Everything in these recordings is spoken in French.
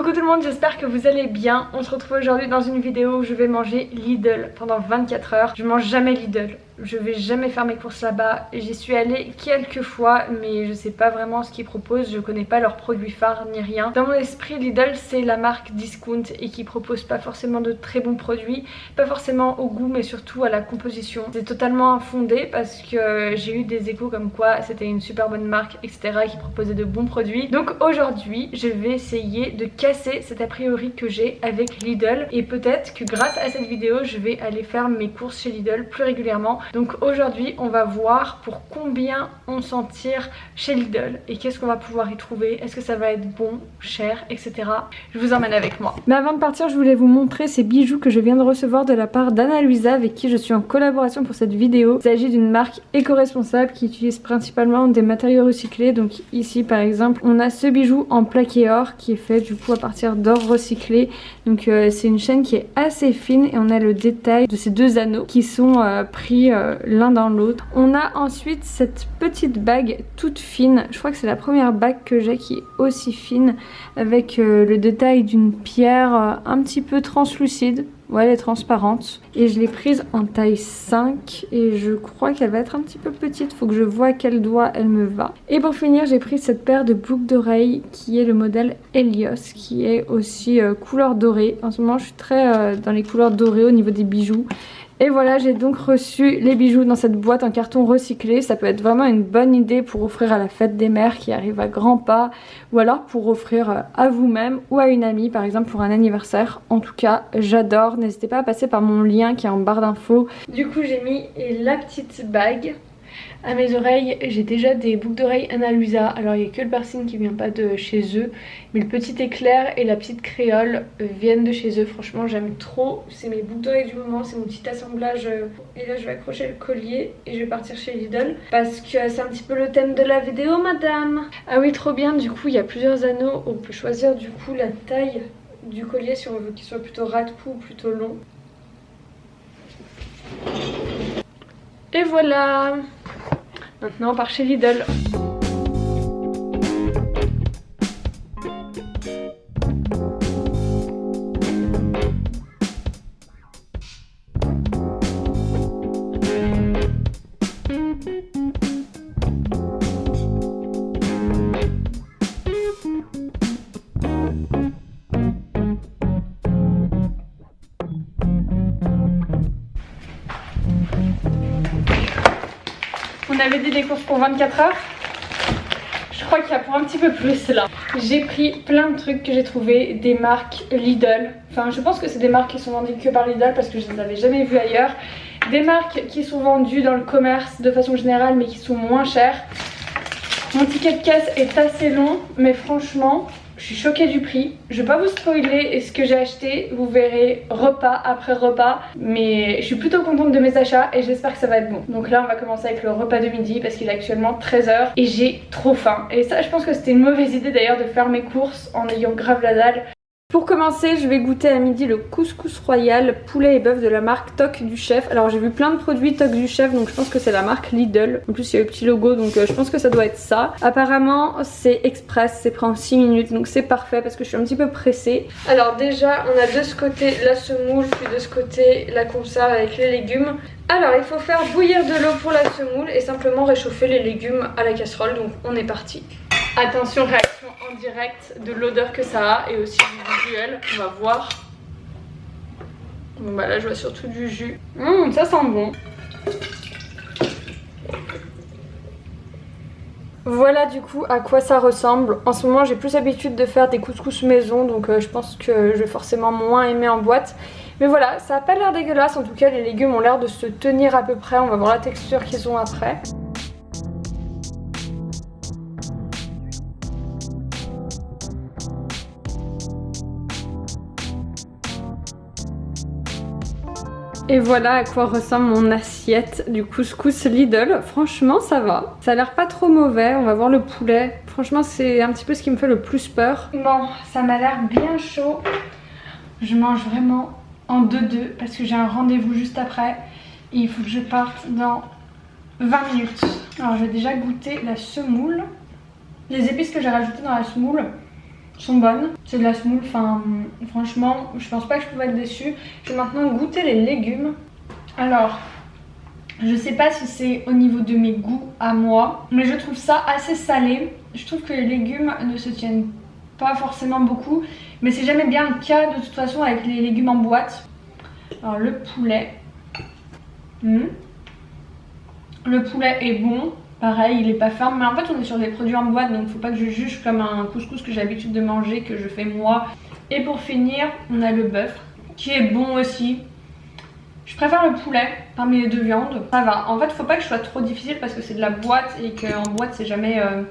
Coucou tout le monde, j'espère que vous allez bien. On se retrouve aujourd'hui dans une vidéo où je vais manger Lidl pendant 24 heures. Je mange jamais Lidl, je vais jamais faire mes courses là-bas. J'y suis allée quelques fois mais je sais pas vraiment ce qu'ils proposent, je connais pas leurs produits phares ni rien. Dans mon esprit Lidl c'est la marque discount et qui propose pas forcément de très bons produits, pas forcément au goût mais surtout à la composition. C'est totalement infondé parce que j'ai eu des échos comme quoi c'était une super bonne marque etc qui proposait de bons produits. Donc aujourd'hui je vais essayer de casser cet a priori que j'ai avec Lidl et peut-être que grâce à cette vidéo je vais aller faire mes courses chez Lidl plus régulièrement donc aujourd'hui on va voir pour combien on s'en tire chez Lidl et qu'est-ce qu'on va pouvoir y trouver, est-ce que ça va être bon, cher, etc. Je vous emmène avec moi. Mais avant de partir je voulais vous montrer ces bijoux que je viens de recevoir de la part d'Anna Luisa avec qui je suis en collaboration pour cette vidéo. Il s'agit d'une marque éco-responsable qui utilise principalement des matériaux recyclés. Donc ici par exemple on a ce bijou en plaqué or qui est fait du coup à partir d'or recyclé. Donc euh, c'est une chaîne qui est assez fine et on a le détail de ces deux anneaux qui sont euh, pris euh, l'un dans l'autre. On a ensuite cette petite bague toute fine. Je crois que c'est la première bague que j'ai qui est aussi fine avec le détail d'une pierre un petit peu translucide. Ouais, elle est transparente. Et je l'ai prise en taille 5. Et je crois qu'elle va être un petit peu petite. Faut que je vois quel doigt elle me va. Et pour finir, j'ai pris cette paire de boucles d'oreilles qui est le modèle Helios. Qui est aussi couleur dorée. En ce moment, je suis très dans les couleurs dorées au niveau des bijoux. Et voilà, j'ai donc reçu les bijoux dans cette boîte en carton recyclé. Ça peut être vraiment une bonne idée pour offrir à la fête des mères qui arrive à grands pas. Ou alors pour offrir euh, à vous-même ou à une amie, par exemple pour un anniversaire. En tout cas, j'adore. N'hésitez pas à passer par mon lien qui est en barre d'infos. Du coup, j'ai mis la petite bague à mes oreilles, j'ai déjà des boucles d'oreilles Analusa. Alors il n'y a que le piercing qui vient pas de chez eux. Mais le petit éclair et la petite créole euh, viennent de chez eux. Franchement j'aime trop. C'est mes boucles d'oreilles du moment. C'est mon petit assemblage. Euh, et là je vais accrocher le collier et je vais partir chez Lidl. Parce que c'est un petit peu le thème de la vidéo madame. Ah oui trop bien. Du coup il y a plusieurs anneaux. On peut choisir du coup la taille du collier si on veut qu'il soit plutôt rat-cou ou plutôt long. Et voilà Maintenant on part chez Lidl. On avait dit des courses pour 24 heures. Je crois qu'il y a pour un petit peu plus là. J'ai pris plein de trucs que j'ai trouvé des marques Lidl. Enfin je pense que c'est des marques qui sont vendues que par Lidl parce que je ne les avais jamais vues ailleurs. Des marques qui sont vendues dans le commerce de façon générale mais qui sont moins chères. Mon ticket de caisse est assez long mais franchement je suis choquée du prix. Je vais pas vous spoiler ce que j'ai acheté. Vous verrez repas après repas. Mais je suis plutôt contente de mes achats et j'espère que ça va être bon. Donc là on va commencer avec le repas de midi parce qu'il est actuellement 13h et j'ai trop faim. Et ça je pense que c'était une mauvaise idée d'ailleurs de faire mes courses en ayant grave la dalle. Pour commencer, je vais goûter à midi le couscous royal poulet et bœuf de la marque Toc du Chef. Alors j'ai vu plein de produits Toc du Chef, donc je pense que c'est la marque Lidl. En plus il y a le petit logo, donc euh, je pense que ça doit être ça. Apparemment c'est express, c'est pris en 6 minutes, donc c'est parfait parce que je suis un petit peu pressée. Alors déjà, on a de ce côté la semoule, puis de ce côté la conserve avec les légumes. Alors il faut faire bouillir de l'eau pour la semoule et simplement réchauffer les légumes à la casserole, donc on est parti. Attention, réaction direct de l'odeur que ça a et aussi du visuel. On va voir. Bon bah là je vois surtout du jus. Hum, ça sent bon. Voilà du coup à quoi ça ressemble. En ce moment j'ai plus l'habitude de faire des couscous maison donc euh, je pense que je vais forcément moins aimer en boîte. Mais voilà, ça a pas l'air dégueulasse en tout cas les légumes ont l'air de se tenir à peu près. On va voir la texture qu'ils ont après. Et voilà à quoi ressemble mon assiette du couscous Lidl. Franchement ça va. Ça a l'air pas trop mauvais. On va voir le poulet. Franchement c'est un petit peu ce qui me fait le plus peur. Bon ça m'a l'air bien chaud. Je mange vraiment en 2-2 parce que j'ai un rendez-vous juste après. Et il faut que je parte dans 20 minutes. Alors je déjà goûter la semoule. Les épices que j'ai rajoutées dans la semoule sont bonnes. C'est de la semoule, enfin franchement je pense pas que je pouvais être déçue. Je vais maintenant goûter les légumes. Alors je sais pas si c'est au niveau de mes goûts à moi, mais je trouve ça assez salé. Je trouve que les légumes ne se tiennent pas forcément beaucoup, mais c'est jamais bien le cas de toute façon avec les légumes en boîte. Alors le poulet. Hmm. Le poulet est bon, pareil il est pas ferme, mais en fait on est sur des produits en boîte donc faut pas que je juge comme un couscous que j'ai l'habitude de manger, que je fais moi. Et pour finir, on a le bœuf qui est bon aussi. Je préfère le poulet parmi les deux viandes, ça va. En fait faut pas que je sois trop difficile parce que c'est de la boîte et qu'en boîte c'est jamais euh,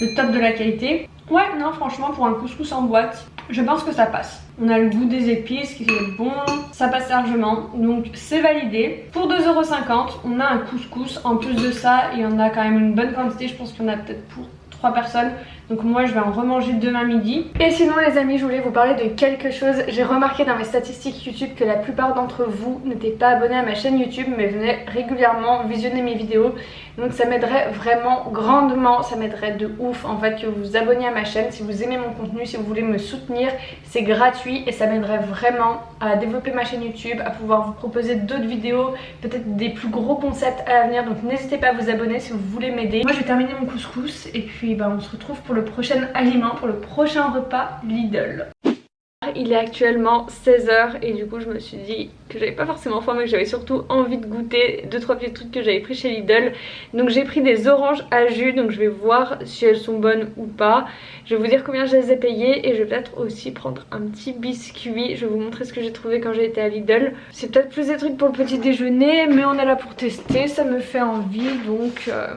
le top de la qualité. Ouais non franchement pour un couscous en boîte, je pense que ça passe. On a le goût des épices qui est bon, ça passe largement, donc c'est validé. Pour 2,50€, on a un couscous. En plus de ça, il y en a quand même une bonne quantité, je pense qu'il y en a peut-être pour 3 personnes. Donc moi je vais en remanger demain midi. Et sinon les amis je voulais vous parler de quelque chose. J'ai remarqué dans mes statistiques YouTube que la plupart d'entre vous n'étaient pas abonnés à ma chaîne YouTube mais venaient régulièrement visionner mes vidéos. Donc ça m'aiderait vraiment grandement, ça m'aiderait de ouf en fait que vous vous abonniez à ma chaîne si vous aimez mon contenu, si vous voulez me soutenir. C'est gratuit et ça m'aiderait vraiment à développer ma chaîne YouTube, à pouvoir vous proposer d'autres vidéos, peut-être des plus gros concepts à l'avenir. Donc n'hésitez pas à vous abonner si vous voulez m'aider. Moi je vais terminer mon couscous et puis bah, on se retrouve pour le prochain aliment, pour le prochain repas Lidl. Il est actuellement 16h et du coup je me suis dit que j'avais pas forcément faim mais que j'avais surtout envie de goûter 2-3 petits trucs que j'avais pris chez Lidl. Donc j'ai pris des oranges à jus donc je vais voir si elles sont bonnes ou pas. Je vais vous dire combien je les ai payées et je vais peut-être aussi prendre un petit biscuit. Je vais vous montrer ce que j'ai trouvé quand j'ai été à Lidl. C'est peut-être plus des trucs pour le petit déjeuner mais on est là pour tester, ça me fait envie donc... Euh,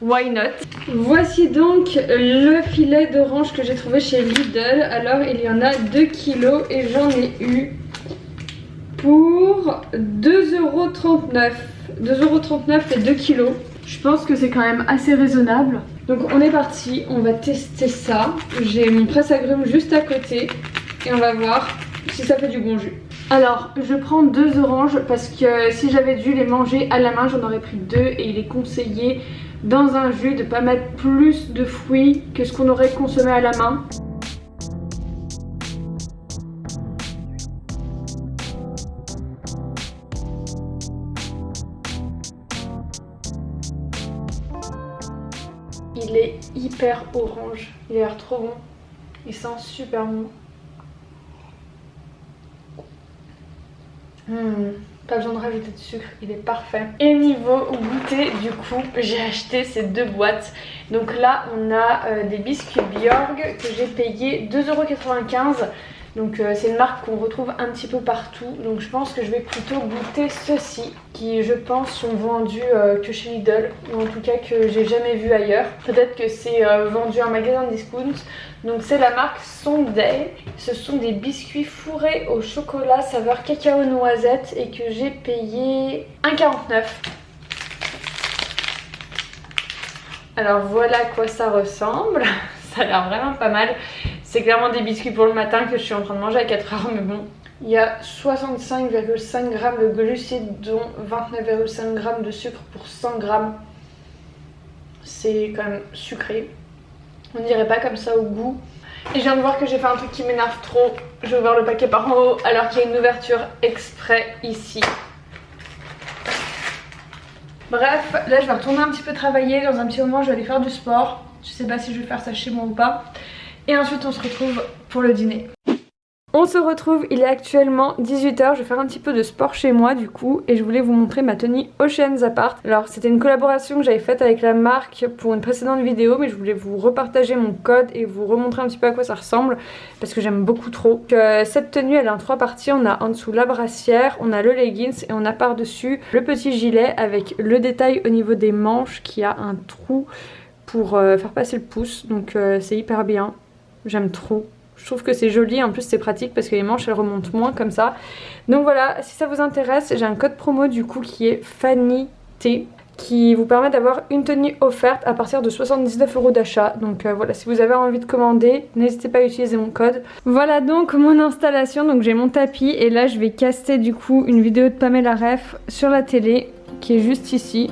why not? Voici donc le filet d'orange que j'ai trouvé chez Lidl. Alors il y en a 2 kilos et j'en ai eu pour 2,39€. 2,39€ et 2 kilos. Je pense que c'est quand même assez raisonnable. Donc on est parti, on va tester ça. J'ai mon presse-agrumes juste à côté et on va voir si ça fait du bon jus. Alors je prends deux oranges parce que si j'avais dû les manger à la main j'en aurais pris deux et il est conseillé dans un jus de pas mettre plus de fruits que ce qu'on aurait consommé à la main. Il est hyper orange, il a l'air trop bon, il sent super bon. Mmh. Pas besoin de rajouter de sucre, il est parfait. Et niveau goûter, du coup, j'ai acheté ces deux boîtes. Donc là, on a euh, des biscuits Bjorg que j'ai payé 2,95€. Donc euh, c'est une marque qu'on retrouve un petit peu partout. Donc je pense que je vais plutôt goûter ceux-ci qui je pense sont vendus euh, que chez Lidl ou en tout cas que j'ai jamais vu ailleurs. Peut-être que c'est euh, vendu en magasin discount. Donc c'est la marque Sunday. Ce sont des biscuits fourrés au chocolat saveur cacao noisette et que j'ai payé 1,49. Alors voilà à quoi ça ressemble. Ça a l'air vraiment pas mal. C'est clairement des biscuits pour le matin que je suis en train de manger à 4 heures, mais bon. Il y a 65,5 g de glucides, dont 29,5 g de sucre pour 100 g. C'est quand même sucré. On dirait pas comme ça au goût. Et je viens de voir que j'ai fait un truc qui m'énerve trop. Je vais ouvrir le paquet par en haut alors qu'il y a une ouverture exprès ici. Bref, là je vais retourner un petit peu travailler. Dans un petit moment je vais aller faire du sport. Je sais pas si je vais faire ça chez moi ou pas. Et ensuite on se retrouve pour le dîner. On se retrouve, il est actuellement 18h, je vais faire un petit peu de sport chez moi du coup et je voulais vous montrer ma tenue Oceans Apart. Alors c'était une collaboration que j'avais faite avec la marque pour une précédente vidéo mais je voulais vous repartager mon code et vous remontrer un petit peu à quoi ça ressemble parce que j'aime beaucoup trop. Euh, cette tenue elle est en trois parties, on a en dessous la brassière, on a le leggings et on a par dessus le petit gilet avec le détail au niveau des manches qui a un trou pour euh, faire passer le pouce donc euh, c'est hyper bien, j'aime trop. Je trouve que c'est joli, en plus c'est pratique parce que les manches elles remontent moins comme ça. Donc voilà, si ça vous intéresse, j'ai un code promo du coup qui est Fanny T qui vous permet d'avoir une tenue offerte à partir de 79 euros d'achat. Donc euh, voilà, si vous avez envie de commander, n'hésitez pas à utiliser mon code. Voilà donc mon installation, donc j'ai mon tapis et là je vais caster du coup une vidéo de Pamela Ref sur la télé qui est juste ici.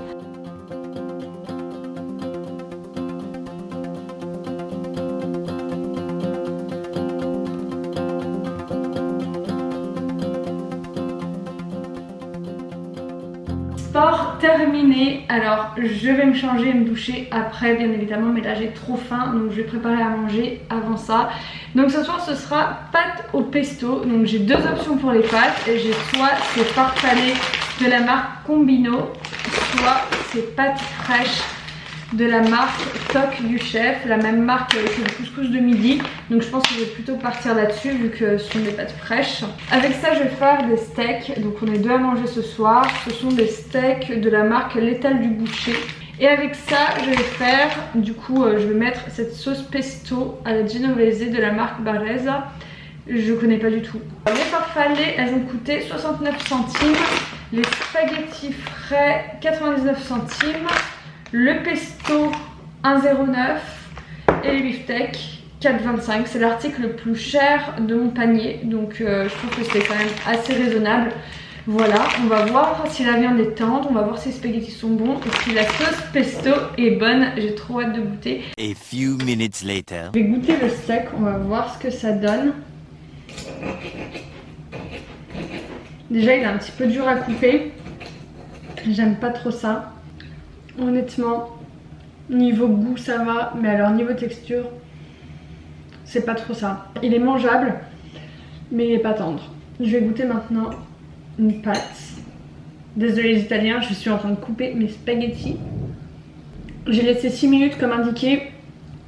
Alors je vais me changer et me doucher après bien évidemment mais là j'ai trop faim donc je vais préparer à manger avant ça. Donc ce soir ce sera pâtes au pesto. Donc j'ai deux options pour les pâtes. J'ai soit ces farfalées de la marque Combino, soit ces pâtes fraîches de la marque Toc du chef, la même marque que le couscous de midi. Donc je pense que je vais plutôt partir là-dessus vu que ce sont des pâtes fraîches. Avec ça je vais faire des steaks, donc on est deux à manger ce soir. Ce sont des steaks de la marque L'étal du boucher. Et avec ça je vais faire, du coup euh, je vais mettre cette sauce pesto à la genovese de la marque Barreza. Je connais pas du tout. Les farfalées elles ont coûté 69 centimes. Les spaghettis frais 99 centimes le pesto 1,09 et les beefsteaks 4,25. C'est l'article le plus cher de mon panier, donc euh, je trouve que c'est quand même assez raisonnable. Voilà, on va voir si la viande est tendre, on va voir si les spaghettis sont bons et si la sauce pesto est bonne. J'ai trop hâte de goûter. A few minutes later. Je vais goûter le steak, on va voir ce que ça donne. Déjà, il est un petit peu dur à couper. J'aime pas trop ça. Honnêtement, niveau goût ça va, mais alors niveau texture, c'est pas trop ça. Il est mangeable, mais il est pas tendre. Je vais goûter maintenant une pâte. Désolé les italiens, je suis en train de couper mes spaghettis. J'ai laissé 6 minutes comme indiqué.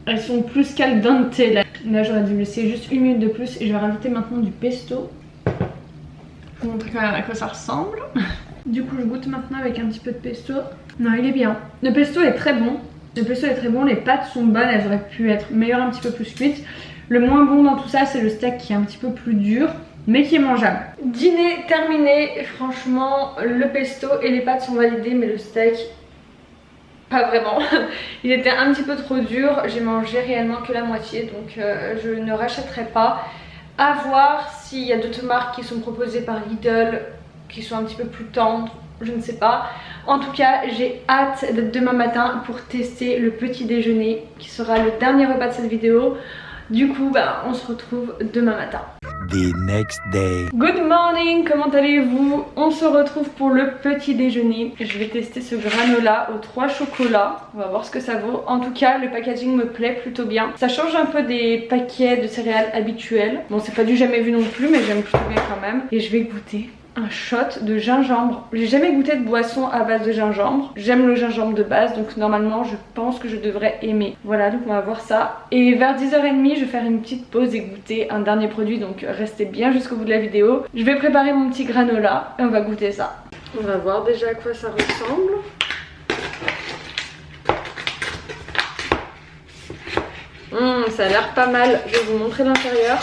Elles sont plus qu'al là. Là j'aurais dû laisser juste une minute de plus et je vais rajouter maintenant du pesto. Je vous montrer quand même à quoi ça ressemble. Du coup je goûte maintenant avec un petit peu de pesto. Non il est bien. Le pesto est très bon. Le pesto est très bon, les pâtes sont bonnes, elles auraient pu être meilleures un petit peu plus cuites. Le moins bon dans tout ça c'est le steak qui est un petit peu plus dur mais qui est mangeable. Dîner terminé, franchement le pesto et les pâtes sont validées mais le steak pas vraiment. Il était un petit peu trop dur, j'ai mangé réellement que la moitié donc euh, je ne rachèterai pas. À voir s'il y a d'autres marques qui sont proposées par Lidl qui sont un petit peu plus tendres, je ne sais pas. En tout cas, j'ai hâte d'être demain matin pour tester le petit déjeuner qui sera le dernier repas de cette vidéo. Du coup, bah, on se retrouve demain matin. The next day. Good morning, comment allez-vous? On se retrouve pour le petit déjeuner. Je vais tester ce granola aux trois chocolats. On va voir ce que ça vaut. En tout cas, le packaging me plaît plutôt bien. Ça change un peu des paquets de céréales habituels. Bon, c'est pas du jamais vu non plus, mais j'aime plutôt bien quand même. Et je vais goûter un shot de gingembre. J'ai jamais goûté de boisson à base de gingembre. J'aime le gingembre de base donc normalement je pense que je devrais aimer. Voilà donc on va voir ça. Et vers 10h30 je vais faire une petite pause et goûter un dernier produit donc restez bien jusqu'au bout de la vidéo. Je vais préparer mon petit granola et on va goûter ça. On va voir déjà à quoi ça ressemble. Mmh, ça a l'air pas mal. Je vais vous montrer l'intérieur.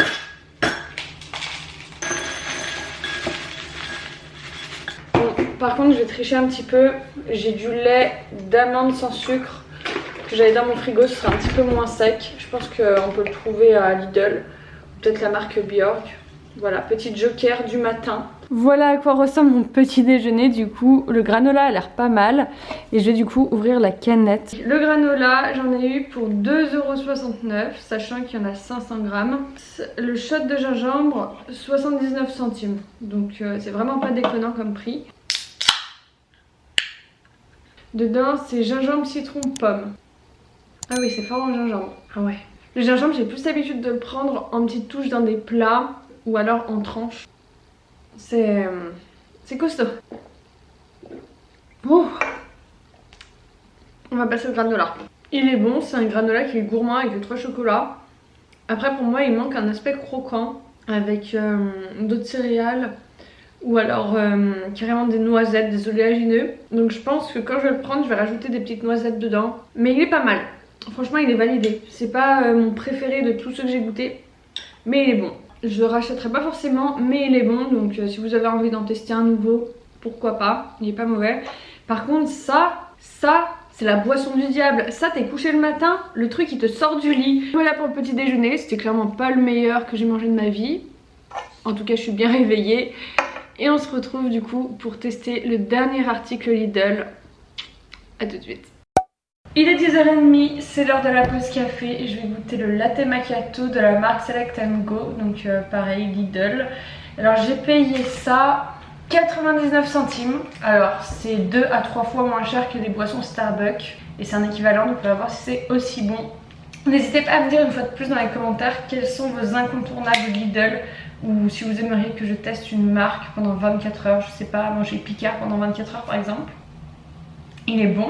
Par contre, je vais tricher un petit peu. J'ai du lait d'amande sans sucre que j'avais dans mon frigo. Ce sera un petit peu moins sec. Je pense qu'on peut le trouver à Lidl. Peut-être la marque Bjork. Voilà, petit joker du matin. Voilà à quoi ressemble mon petit déjeuner du coup. Le granola a l'air pas mal. Et je vais du coup ouvrir la canette. Le granola, j'en ai eu pour 2,69€, sachant qu'il y en a 500 grammes. Le shot de gingembre, 79 centimes. Donc euh, c'est vraiment pas déconnant comme prix. Dedans, c'est gingembre, citron, pomme. Ah oui, c'est fort en gingembre. Ah ouais. Le gingembre, j'ai plus l'habitude de le prendre en petites touches dans des plats ou alors en tranches. C'est... Euh, c'est costaud. Oh On va passer au granola. Il est bon, c'est un granola qui est gourmand avec trois chocolats. Après, pour moi, il manque un aspect croquant avec euh, d'autres céréales ou alors euh, carrément des noisettes, des oléagineux. Donc je pense que quand je vais le prendre, je vais rajouter des petites noisettes dedans. Mais il est pas mal. Franchement, il est validé. C'est pas euh, mon préféré de tous ceux que j'ai goûté, mais il est bon. Je le rachèterai pas forcément, mais il est bon. Donc euh, si vous avez envie d'en tester un nouveau, pourquoi pas? Il est pas mauvais. Par contre, ça, ça, c'est la boisson du diable. Ça, t'es couché le matin, le truc il te sort du lit. Voilà pour le petit déjeuner. C'était clairement pas le meilleur que j'ai mangé de ma vie. En tout cas, je suis bien réveillée. Et on se retrouve du coup pour tester le dernier article Lidl. A tout de suite. Il est 10h30, c'est l'heure de la pause café et je vais goûter le latte macchiato de la marque Select Go, donc euh, pareil Lidl. Alors j'ai payé ça 99 centimes. Alors c'est 2 à 3 fois moins cher que les boissons Starbucks et c'est un équivalent donc on va voir si c'est aussi bon. N'hésitez pas à me dire une fois de plus dans les commentaires quels sont vos incontournables Lidl ou si vous aimeriez que je teste une marque pendant 24 heures, je sais pas, manger Picard pendant 24 heures par exemple. Il est bon,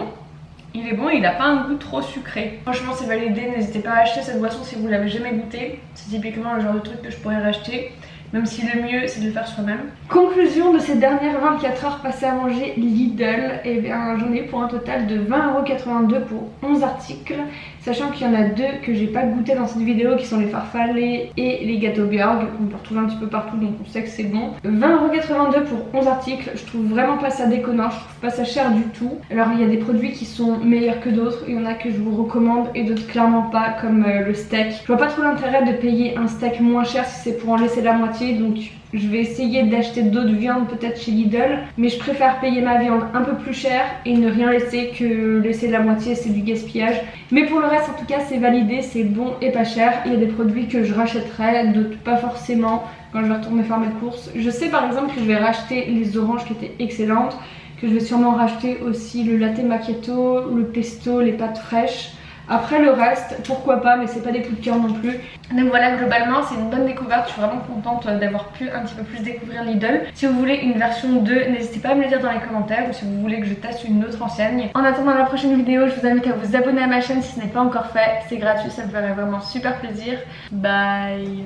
il est bon il n'a pas un goût trop sucré. Franchement c'est validé, n'hésitez pas à acheter cette boisson si vous l'avez jamais goûté. C'est typiquement le genre de truc que je pourrais racheter même si le mieux c'est de le faire soi-même. Conclusion de ces dernières 24 heures passées à manger Lidl, et eh bien j'en ai pour un total de 20,82€ pour 11 articles, sachant qu'il y en a deux que j'ai pas goûté dans cette vidéo qui sont les farfalés et les gâteaux Björg, qu'on peut retrouver un petit peu partout donc on sait que c'est bon. 20,82€ pour 11 articles, je trouve vraiment pas ça déconnant, je trouve pas ça cher du tout. Alors il y a des produits qui sont meilleurs que d'autres, il y en a que je vous recommande et d'autres clairement pas comme euh, le steak. Je vois pas trop l'intérêt de payer un steak moins cher si c'est pour en laisser la moitié donc je vais essayer d'acheter d'autres viandes peut-être chez Lidl mais je préfère payer ma viande un peu plus cher et ne rien laisser que laisser la moitié c'est du gaspillage. Mais pour le reste en tout cas c'est validé c'est bon et pas cher. Il y a des produits que je rachèterai d'autres pas forcément. Quand je vais retourner faire mes courses je sais par exemple que je vais racheter les oranges qui étaient excellentes que je vais sûrement racheter aussi le latte macchiato, le pesto, les pâtes fraîches après le reste, pourquoi pas, mais c'est pas des coups de cœur non plus. Donc voilà, globalement c'est une bonne découverte, je suis vraiment contente euh, d'avoir pu un petit peu plus découvrir Lidl. Si vous voulez une version 2, n'hésitez pas à me le dire dans les commentaires ou si vous voulez que je teste une autre enseigne. En attendant la prochaine vidéo, je vous invite à vous abonner à ma chaîne si ce n'est pas encore fait, c'est gratuit, ça me ferait vraiment super plaisir. Bye